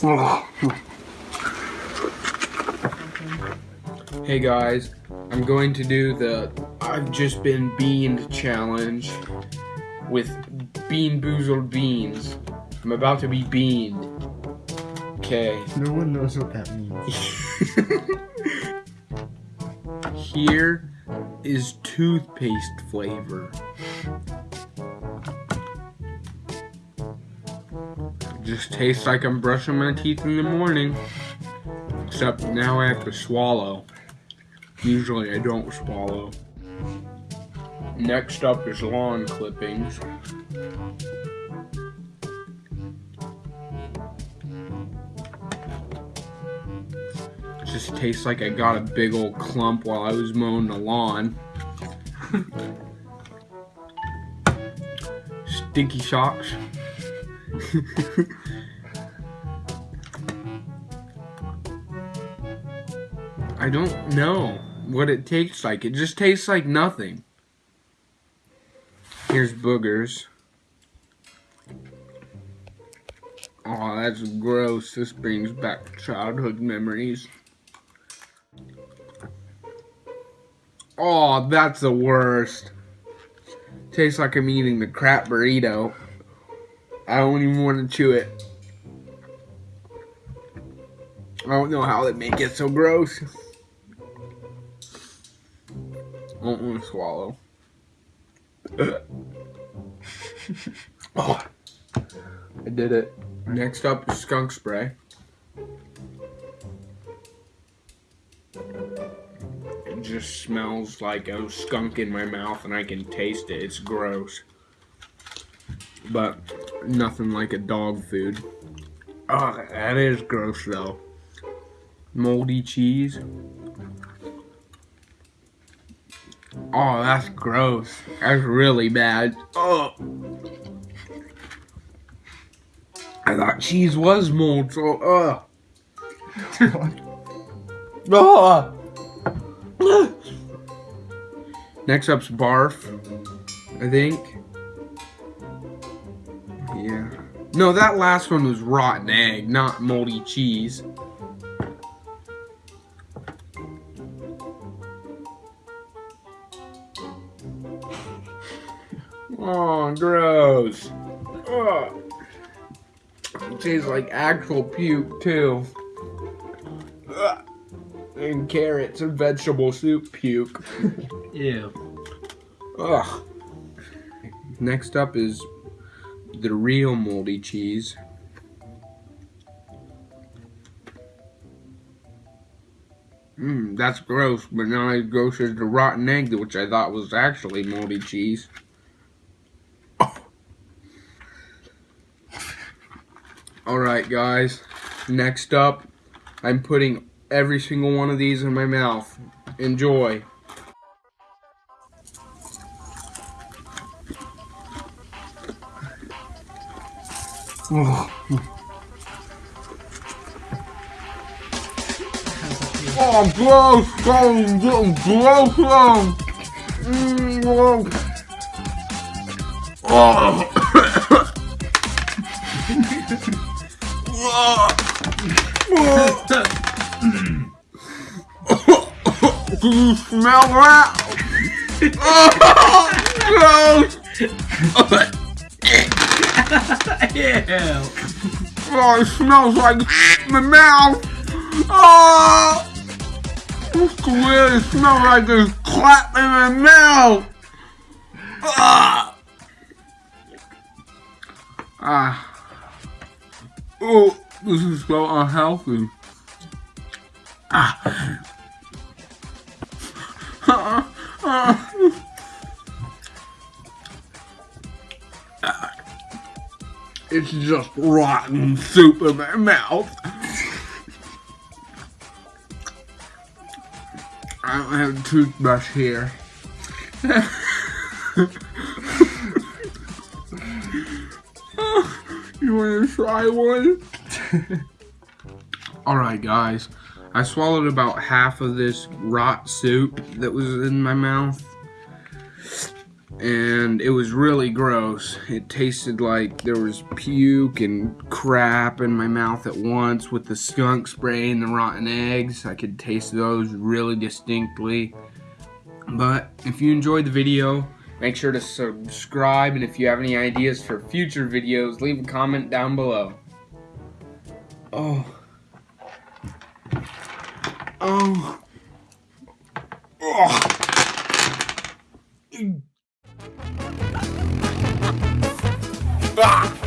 Hey guys, I'm going to do the I've just been beaned challenge with BeanBoozled beans. I'm about to be beaned. Okay. No one knows what that means. Here is toothpaste flavor. Just tastes like I'm brushing my teeth in the morning. Except now I have to swallow. Usually I don't swallow. Next up is lawn clippings. Just tastes like I got a big old clump while I was mowing the lawn. Stinky socks. I don't know what it tastes like. It just tastes like nothing. Here's boogers. Oh, that's gross. This brings back childhood memories. Oh, that's the worst. Tastes like I'm eating the crap burrito. I don't even want to chew it. I don't know how they make it so gross. I don't want to swallow. oh, I did it. Next up is skunk spray. It just smells like a skunk in my mouth and I can taste it. It's gross. But nothing like a dog food. Oh, that is gross though. Moldy cheese. Oh, that's gross. That's really bad. Oh. I thought cheese was mold, so uh. oh. Next up's barf. I think. No, that last one was rotten egg, not moldy cheese. Oh, gross. Oh. It tastes like actual puke, too. Ugh. And carrots and vegetable soup puke. Ew. Ugh. Next up is the real moldy cheese. Mmm, that's gross, but not as gross as the rotten egg, which I thought was actually moldy cheese. Alright guys, next up, I'm putting every single one of these in my mouth. Enjoy. Oh, gross! Oh, gross now! Mm, gross. Oh! Do you smell that? oh, gross! Ew. Oh, it smells like my mouth. Oh, it's weird. Smells like there's crap in my mouth. Ah. Ah. Oh, this is so unhealthy. Ah. Ah. Ah. It's just rotten soup in my mouth. I don't have a toothbrush here. you want to try one? Alright guys, I swallowed about half of this rot soup that was in my mouth. And it was really gross. It tasted like there was puke and crap in my mouth at once with the skunk spray and the rotten eggs. I could taste those really distinctly. But if you enjoyed the video, make sure to subscribe and if you have any ideas for future videos, leave a comment down below. Oh. Oh. Ah!